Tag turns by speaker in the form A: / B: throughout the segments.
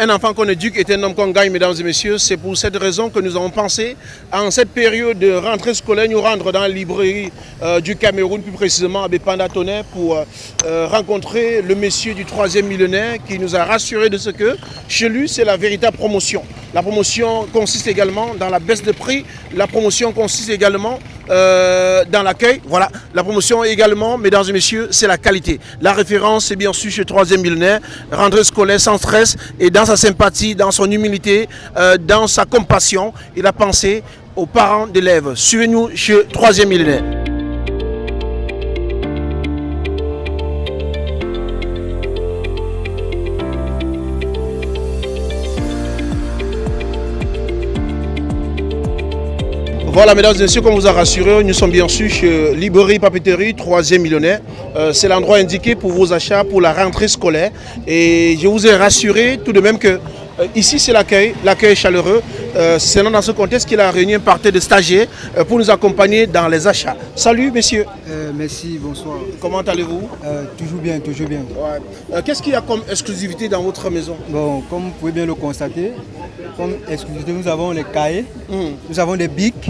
A: un enfant qu'on éduque est un homme qu'on gagne, mesdames et messieurs. C'est pour cette raison que nous avons pensé, en cette période de rentrée scolaire, nous rendre dans la librairie euh, du Cameroun, plus précisément à Bépanda pour euh, euh, rencontrer le monsieur du troisième millénaire qui nous a rassuré de ce que chez lui, c'est la véritable promotion. La promotion consiste également dans la baisse de prix. La promotion consiste également dans l'accueil. Voilà, la promotion également, mesdames et messieurs, c'est la qualité. La référence, c'est bien sûr chez troisième millénaire, rentrée scolaire sans stress et dans sa sympathie, dans son humilité, euh, dans sa compassion, il a pensé aux parents d'élèves. Suivez-nous chez Troisième Millénaire. Voilà, mesdames et messieurs, comme vous a rassuré, nous sommes bien sûr chez Librairie Papeterie, troisième millionnaire. Euh, c'est l'endroit indiqué pour vos achats pour la rentrée scolaire. Et je vous ai rassuré tout de même que euh, ici c'est l'accueil, l'accueil chaleureux. Euh, c'est dans ce contexte qu'il a réuni un parti de stagiaires pour nous accompagner dans les achats. Salut messieurs.
B: merci, bonsoir.
A: Comment allez-vous?
B: Toujours bien, toujours bien.
A: Qu'est-ce qu'il y a comme exclusivité dans votre maison?
B: Bon, comme vous pouvez bien le constater, comme exclusivité, nous avons les cahiers, hum. nous avons des bics,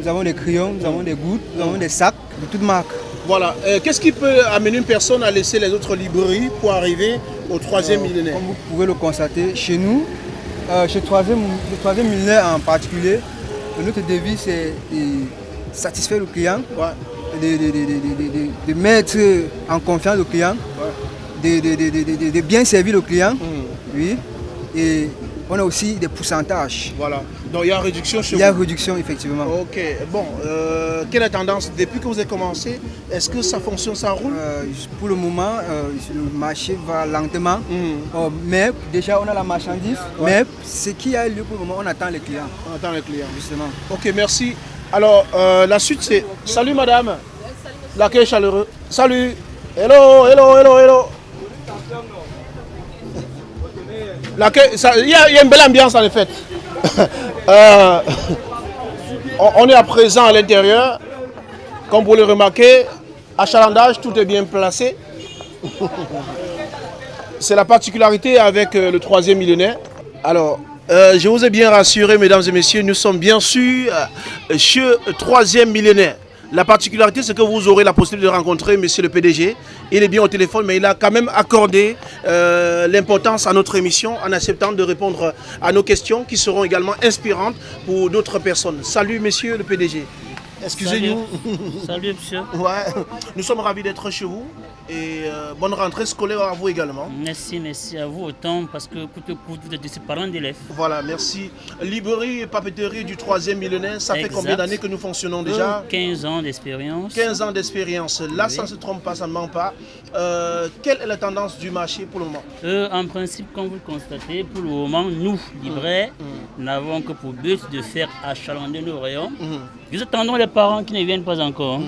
B: nous avons des crayons, nous avons des gouttes, nous avons des sacs de toutes marques.
A: Voilà. Euh, qu'est-ce qui peut amener une personne à laisser les autres librairies pour arriver au troisième euh, millénaire
B: Comme vous pouvez le constater, chez nous, euh, chez le troisième, le troisième millénaire en particulier, notre devise c'est de satisfaire le client, de, mettre en confiance le client, de, bien servir le client. Hum. Oui. Et on a aussi des pourcentages.
A: Voilà. Donc il y a réduction chez
B: vous
A: Il y
B: a réduction, effectivement.
A: Ok. Bon, euh, quelle est la tendance depuis que vous avez commencé Est-ce que ça fonctionne, ça roule euh,
B: Pour le moment, euh, le marché va lentement. Hmm. Oh, mais déjà, on a la marchandise. Mais ce qui a lieu pour le moment, on attend les clients.
A: On attend les clients. Justement. Ok, merci. Alors, la suite, c'est... Salut, madame. L'accueil chaleureux. Salut. Hello, hello, hello, hello. Il y, a une belle ambiance en effet. Euh, on, est à présent à l'intérieur. Comme vous le remarquez, achalandage, tout est bien placé. C'est la particularité avec euh, le troisième millénaire. Alors, euh, je vous ai bien rassuré, mesdames et messieurs, nous sommes bien sûr chez le troisième millénaire. La particularité, c'est que vous aurez la possibilité de rencontrer monsieur le PDG. Il est bien au téléphone, mais il a quand même accordé euh, l'importance à notre émission en acceptant de répondre à nos questions qui seront également inspirantes pour d'autres personnes. Salut, monsieur le PDG. Excusez-nous.
C: Salut. monsieur.
A: Ouais. Nous sommes ravis d'être chez vous et euh, bonne rentrée scolaire à vous également.
C: Merci, merci à vous autant parce que vous êtes de parents d'élèves.
A: Voilà, merci. Librairie et papeterie du troisième millénaire, ça fait combien d'années que nous fonctionnons déjà?
C: 15 ans d'expérience.
A: 15 ans d'expérience. Là, ça ne se trompe pas, ça ne ment pas. Euh, quelle est la tendance du marché pour le moment?
C: Euh, En principe, comme vous le constatez, pour le moment, nous, libraires, mmh, mmh. n'avons que pour but de faire achalander nos rayons. Mmh. Nous attendons les parents qui ne viennent pas encore.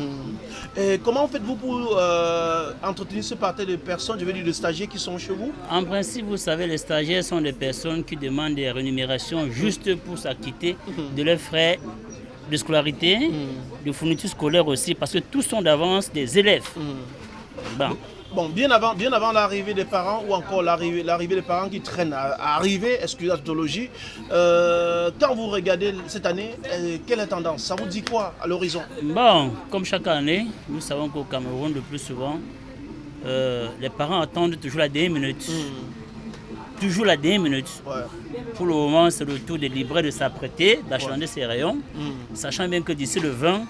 A: Et comment faites-vous pour euh, entretenir ce parterre de personnes, je veux dire de stagiaires qui sont chez vous?
C: En principe, vous savez, les stagiaires sont des personnes qui demandent des rémunérations juste pour s'acquitter mhm. de leurs frais de scolarité, mhm. de fourniture scolaire aussi, parce que tous sont d'avance des élèves.
A: Mhm. Bon, bien avant, bien avant l'arrivée des parents ou encore l'arrivée des parents qui traînent à, arriver, excusez la tautologie, euh, quand vous regardez cette année, euh, quelle est la tendance? Ça vous dit quoi à l'horizon?
C: Bon, comme chaque année, nous savons qu'au Cameroun, le plus souvent, euh, les parents attendent toujours la dernière minute. Hmm toujours la dernière minute. Pour le moment, c'est le tour des libraires de s'apprêter, d'achander ses rayons, mm. sachant bien que d'ici le 20,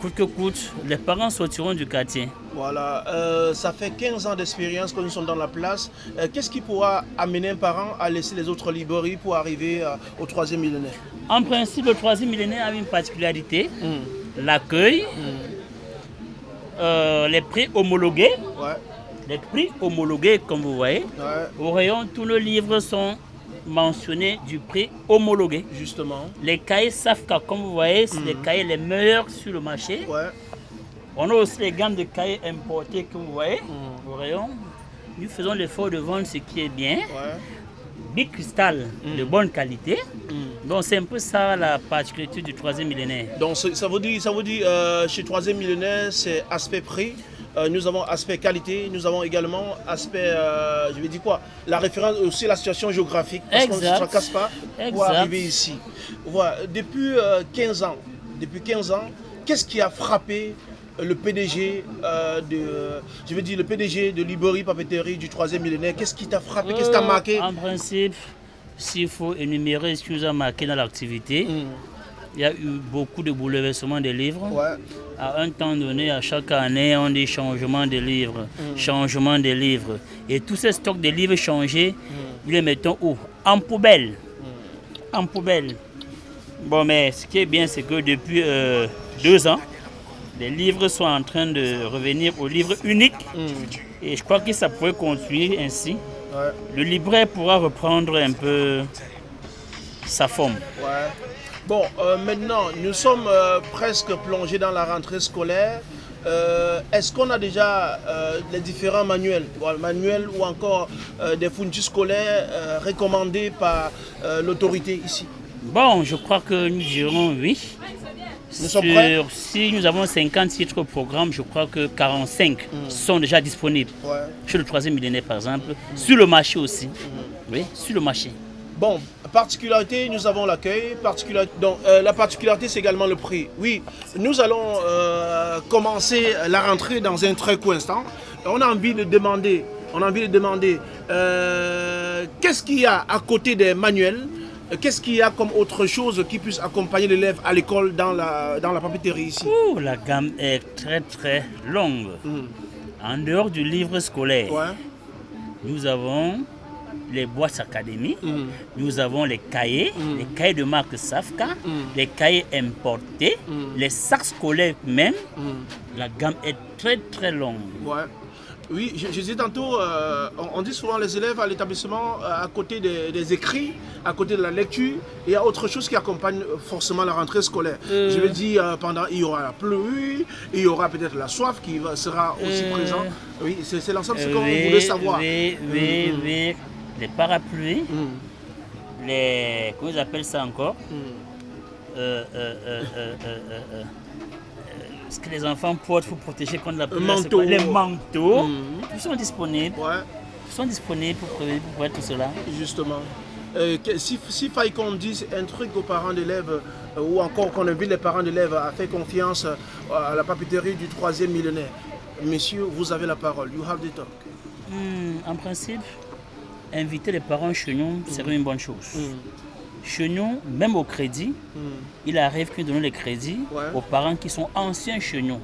C: coûte que coûte, les parents sortiront du quartier.
A: Voilà, euh, ça fait 15 ans d'expérience que nous sommes dans la place. Euh, qu'est-ce qui pourra amener un parent à laisser les autres librairies pour arriver euh, au troisième millénaire?
C: En principe, le troisième millénaire a une particularité, mm. l'accueil, mm. les prix homologués. Les prix homologués, comme vous voyez, au rayon, tous nos livres sont mentionnés du prix homologué.
A: Justement.
C: Les cahiers Safka, comme vous voyez, c'est les mhm. cahiers les meilleurs sur le marché. On a aussi les gammes de cahiers importés que vous voyez mhm. au rayon. Nous faisons l'effort de vendre ce qui est bien. Big cristal de mhm. bonne qualité. Donc c'est un peu ça la particularité du troisième millénaire.
A: Donc ça vous dit, ça vous dit euh, chez troisième millénaire, c'est aspect prix euh, nous avons aspect qualité, nous avons également aspect, euh, je vais dire quoi, la référence aussi la situation géographique, parce qu'on ne se casse pas pour arriver ici. Voilà, depuis 15 ans, depuis 15 ans, qu'est-ce qui a frappé le PDG de, je veux dire le PDG de Librairie Papeterie du troisième millénaire, qu'est-ce qui t'a frappé, qu'est-ce qui t'a marqué?
C: En principe, s'il faut énumérer ce qui nous a marqué dans l'activité, hmm. Il y a eu beaucoup de bouleversements des livres. À un temps donné, à chaque année, on dit changement de livres, hmm. changement de livres. Et tous ces stocks de livres changés, nous les mettons où? En poubelle. Hmm. En poubelle. Bon, mais ce qui est bien, c'est que depuis euh, deux ans, les livres sont en train de revenir au livre unique. Et je crois que ça pourrait continuer ainsi. Le libraire pourra reprendre un peu sa forme.
A: Bon, euh, maintenant, nous sommes euh, presque plongés dans la rentrée scolaire. Euh, est-ce qu'on a déjà les différents manuels, manuels ou encore des fournitures scolaires recommandés par l'autorité ici?
C: Bon, je crois que nous dirons oui. Sur, si nous avons 50 titres au programme, je crois que 45 hmm. sont déjà disponibles. Sur le troisième millénaire, par exemple. Sur le marché aussi. Hmm. Oui, sur le marché.
A: Bon, particularité, nous avons l'accueil. Donc, euh, la particularité, c'est également le prix. Oui, nous allons euh, commencer la rentrée dans un très court instant. On a envie de demander, on a envie de demander, euh, qu'est-ce qu'il y a à côté des manuels? Qu'est-ce qu'il y a comme autre chose qui puisse accompagner l'élève à l'école dans la, dans la papeterie ici?
C: La gamme est très très longue. Hmm. En dehors du livre scolaire, nous avons les boîtes académiques, hmm. nous avons les cahiers, hmm. les cahiers de marque Safka, les cahiers importés, les sacs scolaires même. La gamme est très très longue.
A: Oui, je, disais tantôt, euh, on, dit souvent les élèves à l'établissement, euh, à côté des, écrits, à côté de la lecture, il y a autre chose qui accompagne forcément la rentrée scolaire. Euh. Je veux dire, pendant, il y aura la pluie, il y aura peut-être la soif qui sera aussi présente. Oui, c'est l'ensemble, c'est ce qu'on voulait savoir.
C: Oui, oui, mm, mm. oui. Les parapluies, mm. les... comment ils appellent ça encore ce que les enfants portent pour protéger contre la pluie. Les manteaux, mhm. ils sont disponibles. Ils sont disponibles pour, pour, tout cela.
A: Justement. Euh, si, si faille qu'on dise un truc aux parents d'élèves euh, ou encore qu'on invite les parents d'élèves à faire confiance euh, à la papeterie du troisième millénaire, messieurs, vous avez la parole. You have the talk.
C: Hmm, en principe, inviter les parents chez nous serait une bonne chose. Hmm. Chez nous, même au crédit, hmm. il arrive que nous donnons les crédits aux parents qui sont anciens chez nous.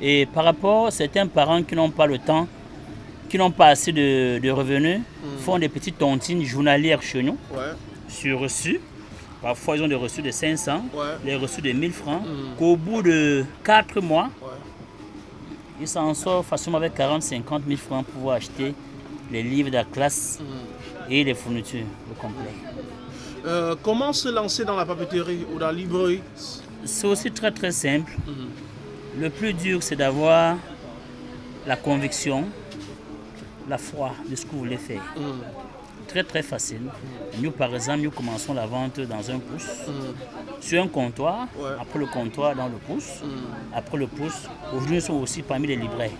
C: Et par rapport à certains parents qui n'ont pas le temps, qui n'ont pas assez de, revenus, font des petites tontines journalières chez nous, sur reçu. Parfois, ils ont des reçus de 500, des reçus de 1000 francs, qu'au bout de 4 mois, ils s'en sortent facilement avec 40-50 000 francs pour pouvoir acheter les livres de la classe et les fournitures au complet.
A: Euh, comment se lancer dans la papeterie ou dans la librairie?
C: C'est aussi très très simple. Mhm. Le plus dur, c'est d'avoir la conviction, la foi de ce que vous voulez faire. Mhm. Très très facile. Nous, par exemple, nous commençons la vente dans un pouce, sur un comptoir, après le comptoir dans le pouce, après le pouce. Aujourd'hui, nous sommes aussi parmi les libraires.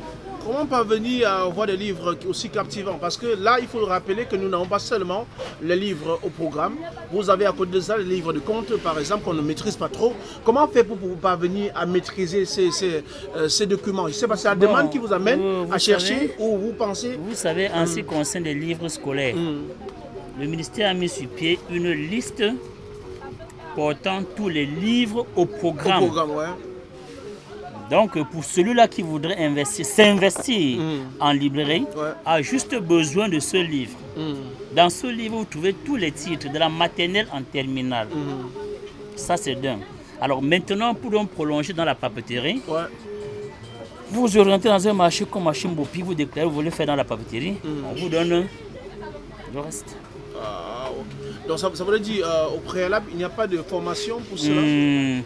A: Comment parvenir à avoir des livres aussi captivants? Parce que là, il faut rappeler que nous n'avons pas seulement les livres au programme. Vous avez à côté de ça les livres de compte, par exemple, qu'on ne maîtrise pas trop. Comment faire pour, parvenir à maîtriser ces, ces, euh, documents? Je sais pas, c'est la demande qui vous amène à chercher ou vous pensez
C: Vous savez, en ce qui concerne les livres scolaires, hmm. le ministère a mis sur pied une liste portant tous les livres au programme. Au programme, ouais. Donc, pour celui-là qui voudrait investir, s'investir mm. en librairie, a juste besoin de ce livre. Mm. Dans ce livre, vous trouvez tous les titres, de la maternelle en terminale. Mm. Ça, c'est d'un. Alors maintenant, pour donc prolonger dans la papeterie, vous vous orientez dans un marché comme Bopi, vous déclarez vous voulez faire dans la papeterie, on vous donne le reste.
A: Ah, Donc ça, ça veut dire, euh, au préalable, il n'y a pas de formation pour cela? Hmm.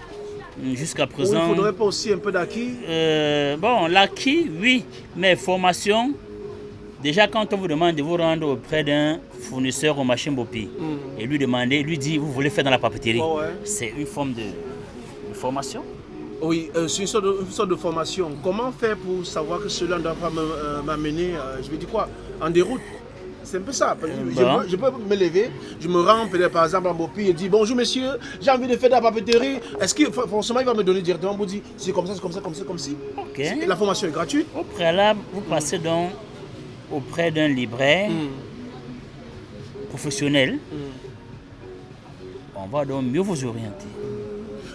C: Jusqu'à présent.
A: il ne faudrait pas aussi un peu d'acquis
C: euh, Bon, l'acquis, oui, mais formation, déjà quand on vous demande de vous rendre auprès d'un fournisseur aux machines Bopi hmm. et lui demander, lui dit, vous voulez faire dans la papeterie, c'est une forme de, formation.
A: Oui, euh, c'est une, sorte de- une sorte de formation. Comment faire pour savoir que cela ne doit pas euh, m'amener, euh, je vais dire quoi, en déroute? C'est un peu ça. Je, peux, je peux me lever, je me rends par exemple en Bopi et dire bonjour monsieur, j'ai envie de faire de la papeterie. Est-ce que forcément il va me donner directement pour dire c'est comme ça, c'est comme ça, comme ça, comme si
C: Ok.
A: La formation est gratuite.
C: Au préalable, vous passez donc auprès d'un libraire professionnel. On va donc mieux vous orienter.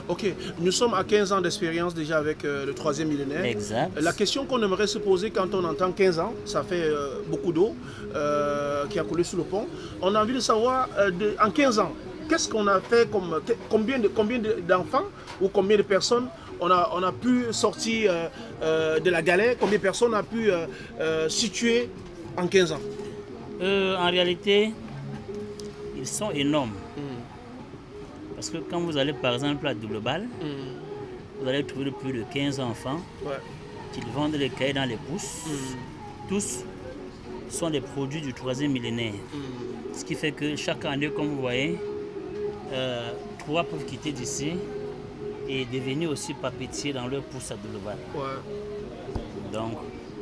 A: Ok, nous sommes à 15 ans d'expérience déjà avec euh, le troisième millénaire.
C: Exact.
A: La question qu'on aimerait se poser quand on entend 15 ans, ça fait euh, beaucoup d'eau euh, qui a coulé sous le pont. On a envie de savoir, euh, de- en 15 ans, qu'est-ce qu'on a fait comme, combien de- combien de- d'enfants ou combien de personnes on a, on a pu sortir euh, euh, de la galère, combien de personnes on a pu euh, euh, situer en 15 ans?
C: Euh, en réalité, ils sont énormes. Parce que quand vous allez par exemple à Global, vous allez trouver plus de 15 enfants
A: Ouais.
C: qui vendent les cahiers dans les pousses. Tous sont des produits du troisième millénaire. Ce qui fait que chaque année, comme vous voyez, euh, trois peuvent quitter d'ici et devenir aussi papetiers dans leur pousse à.
A: Ouais.
C: Donc,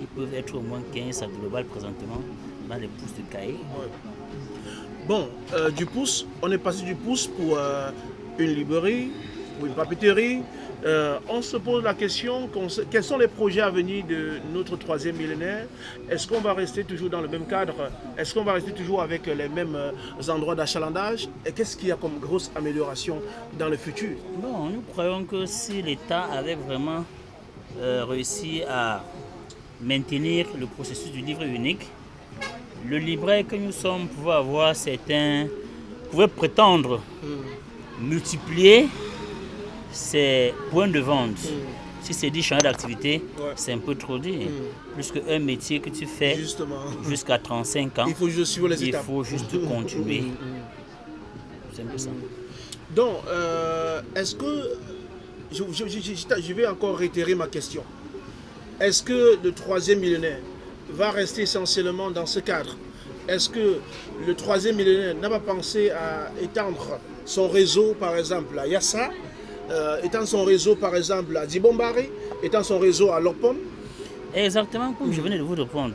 C: ils peuvent être au moins 15 à Global présentement dans les pousses de cahiers.
A: Bon, euh, du pouce, on est passé du pouce pour euh, une librairie, pour une papeterie. Euh, on se pose la question, quels sont les projets à venir de notre troisième millénaire? Est-ce qu'on va rester toujours dans le même cadre? Est-ce qu'on va rester toujours avec les mêmes endroits d'achalandage? Et qu'est-ce qu'il y a comme grosse amélioration dans le futur?
C: Bon, nous croyons que si l'État avait vraiment réussi à maintenir le processus du livre unique, le libraire que nous sommes pouvait avoir certains, pouvait prétendre multiplier ses points de vente. Si c'est dit changer d'activité,
A: Ouais.
C: c'est un peu trop dit. Plus qu'un métier que tu fais jusqu'à 35 ans,
A: il faut juste suivre les
C: il
A: étapes.
C: faut juste continuer. C'est un peu ça.
A: Donc, euh, est-ce que. Je, je- je- je- je vais encore réitérer ma question. Est-ce que le troisième millénaire va rester essentiellement dans ce cadre. Est-ce que le troisième millénaire n'a pas pensé à étendre son réseau, par exemple, à Yassa, euh, étendre son réseau, par exemple, à Dibombari, étendre son réseau à Lopon
C: Exactement comme je venais de vous répondre.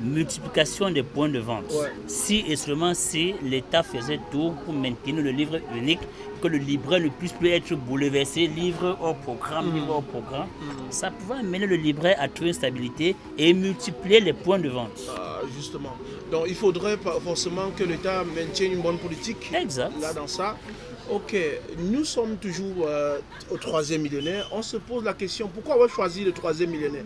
C: Multiplication des points de vente.
A: Ouais.
C: Si et seulement si l'État faisait tout pour maintenir le livre unique, que le libraire ne puisse plus être bouleversé, livre au programme, livre au programme, ça pouvait amener le libraire à trouver une stabilité et multiplier les points de vente.
A: Ah, Justement. Donc, il faudrait forcément que l'État maintienne une bonne politique.
C: Exact.
A: là dans ça. Ok, nous sommes toujours euh, au troisième millénaire. On se pose la question, pourquoi avoir choisi le troisième millénaire?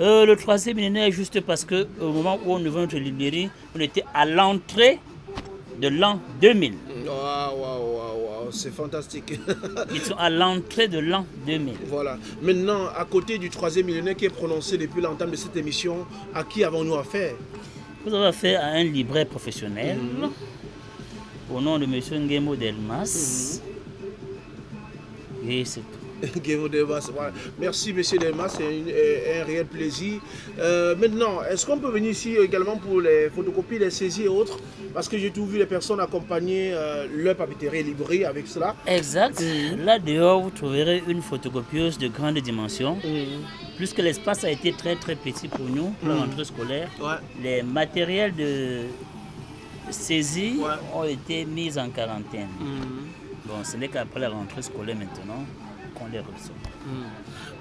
C: Euh, le troisième millénaire, juste parce que au moment où on ouvrait notre librairie, on était à l'entrée de l'an 2000.
A: Waouh, waouh, waouh, waouh, c'est fantastique.
C: Ils sont à l'entrée de l'an 2000.
A: voilà. Maintenant, à côté du troisième millénaire qui est prononcé depuis l'entame de cette émission, à qui avons-nous affaire?
C: Vous avez affaire à un libraire professionnel au nom de M. Ngemo Delmas. Et c'est tout.
A: Merci, monsieur Delmas, c'est euh, un réel plaisir. Euh, maintenant, est-ce qu'on peut venir ici également pour les photocopies, les saisies et autres? Parce que j'ai tout vu les personnes accompagner euh, leur papeterie librairie avec cela.
C: Exact. Là dehors, vous trouverez une photocopieuse de grande dimension. Puisque l'espace a été très très petit pour nous, pour la rentrée scolaire,
A: Ouais.
C: les matériels de saisie
A: Ouais.
C: ont été mis en quarantaine. Bon, ce n'est qu'après la rentrée scolaire maintenant qu'on les reçoit.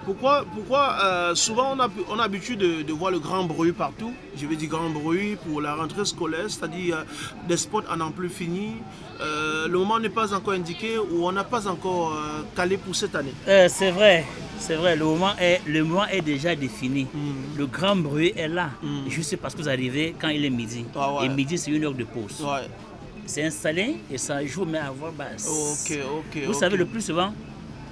A: Pourquoi, pourquoi euh, souvent on a, on a l'habitude de, de voir le grand bruit partout Je veux dire grand bruit pour la rentrée scolaire, c'est-à-dire euh, des spots à n'en plus fini. Euh, le moment n'est pas encore indiqué ou on n'a pas encore calé pour cette année.
C: C'est vrai, c'est vrai, le moment est, le moment est déjà défini. Le grand bruit est là, juste parce que vous arrivez quand il est midi.
A: Ah ouais.
C: Et midi, c'est une heure de pause.
A: Ouais.
C: C'est installé et ça joue, mais à voix basse.
A: Ok, ok.
C: Vous savez, le plus souvent,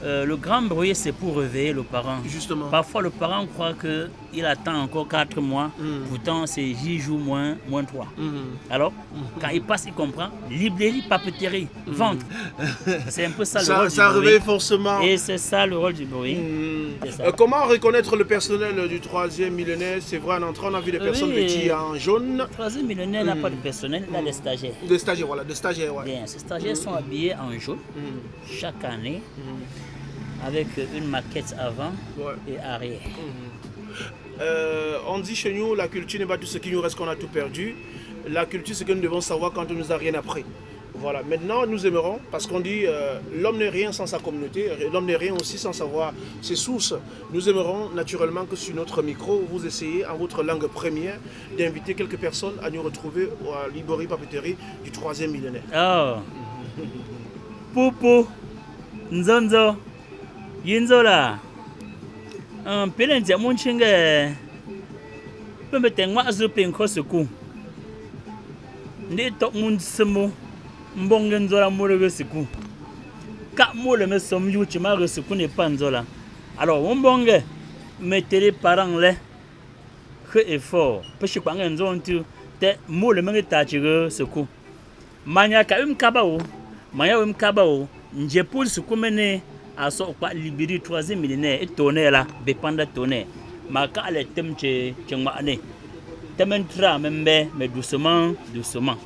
C: euh, le grand bruit, c'est pour réveiller le parent.
A: Justement.
C: Parfois, le parent croit qu'il attend encore 4 mois, pourtant c'est J jours moins, moins 3.
A: Mhm.
C: Alors, quand il passe, il comprend. Librairie, papeterie, vente. C'est un peu ça, le
A: Ça,
C: rôle
A: ça
C: du bruit.
A: réveille forcément.
C: Et c'est ça le rôle du bruit. Ça.
A: Euh, comment reconnaître le personnel du troisième millénaire? C'est vrai, en entrant, on a vu des personnes
C: Oui.
A: vêtues en jaune.
C: Le troisième millénaire n'a pas de personnel, il a des stagiaires.
A: Des stagiaires, voilà, des stagiaires, ouais.
C: Bien, ces stagiaires sont habillés en jaune chaque année. Avec une maquette avant
A: Ouais.
C: et arrière.
A: Euh, on dit chez nous, la culture n'est pas tout ce qui nous reste qu'on a tout perdu. La culture, c'est que nous devons savoir quand on nous a rien appris. Voilà, maintenant nous aimerons, parce qu'on dit euh, l'homme n'est rien sans sa communauté, l'homme n'est rien aussi sans savoir ses sources. Nous aimerons naturellement que sur notre micro, vous essayez en votre langue première d'inviter quelques personnes à nous retrouver à Libori Papeterie du troisième millénaire.
C: Oh. Popo. Nzonzo. yinzo um pele ndia munchi pembe te ngwa pin kho ndi to mun mbonge nzola mure be ka mule me som yu chi ne pan zola alors wombonge parang le khe effort peshi kwange nzon te mule me ta chi manya ka um manya um kaba wo mene aso kwa libiri troisième millénaire et tonner là bepanda tonner ma ka le tem che che ngane tementra membe mais doucement doucement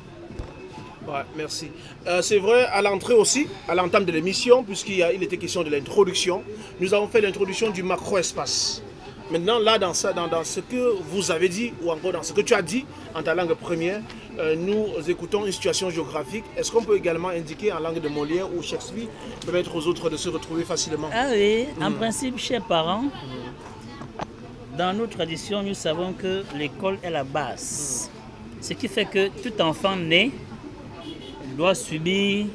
A: Ouais, merci. Euh, c'est vrai, à l'entrée aussi, à l'entame de l'émission, puisqu'il a- il était question de l'introduction, nous avons fait l'introduction du macro-espace. Maintenant, là, dans, ça, dans, dans ce que vous avez dit, ou encore dans ce que tu as dit en ta langue première, euh, nous écoutons une situation géographique. Est-ce qu'on peut également indiquer en langue de Molière ou Shakespeare, permettre aux autres de se retrouver facilement?
C: Ah oui en principe chers parents dans nos traditions nous savons que l'école est la base. Ce qui fait que tout enfant né doit subir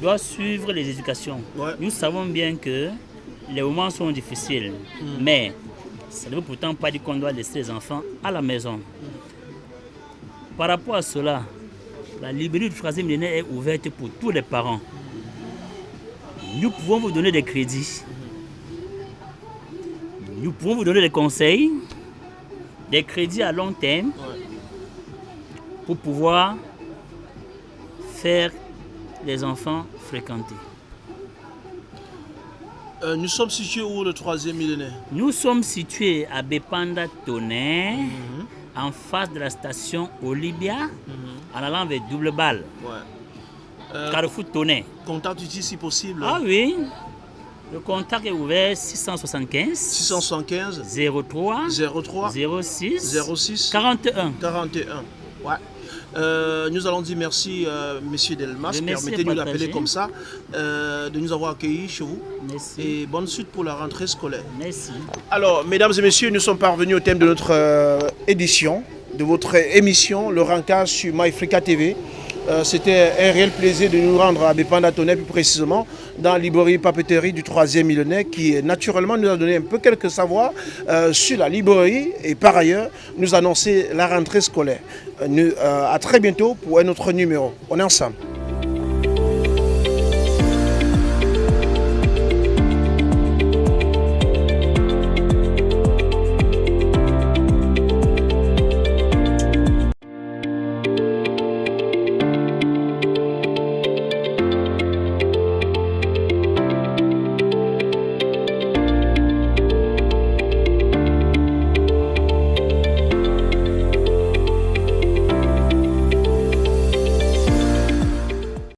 C: doit suivre les éducations.
A: Ouais.
C: Nous savons bien que les moments sont difficiles, mais ça ne veut pourtant pas dire qu'on doit laisser les enfants à la maison. Par rapport à cela, la librairie du troisième millénaire est ouverte pour tous les parents. Nous pouvons vous donner des crédits. Nous pouvons vous donner des conseils, des crédits à long terme pour pouvoir faire les enfants fréquenter.
A: Euh, Nous sommes situés où le troisième millénaire?
C: Nous sommes situés à Bepanda Tonnerre, en face de la station Olivia, en allant vers Double Balle,
A: Ouais. Euh,
C: Carrefour Tonnerre.
A: contact ici si possible.
C: Ah oui, le contact est ouvert 675
A: 675
C: 03
A: 03
C: 06
A: 06
C: 41.
A: 41. Ouais. Euh, nous allons dire merci, euh, Monsieur Delmas, permettez-nous d'appeler comme ça, euh, de nous avoir accueillis chez vous.
C: Merci.
A: Et bonne suite pour la rentrée scolaire.
C: Merci.
A: Alors, mesdames et messieurs, nous sommes parvenus au thème de notre édition, de votre émission, le Rancage sur MyFrica TV. Euh, C'était un réel plaisir de nous rendre à Bépanda plus précisément dans librairie papeterie du troisième millénaire, qui naturellement nous a donné un peu quelques savoirs euh, sur la librairie et par ailleurs nous annoncer la rentrée scolaire. Euh, nous, à très bientôt pour un autre numéro. On est ensemble.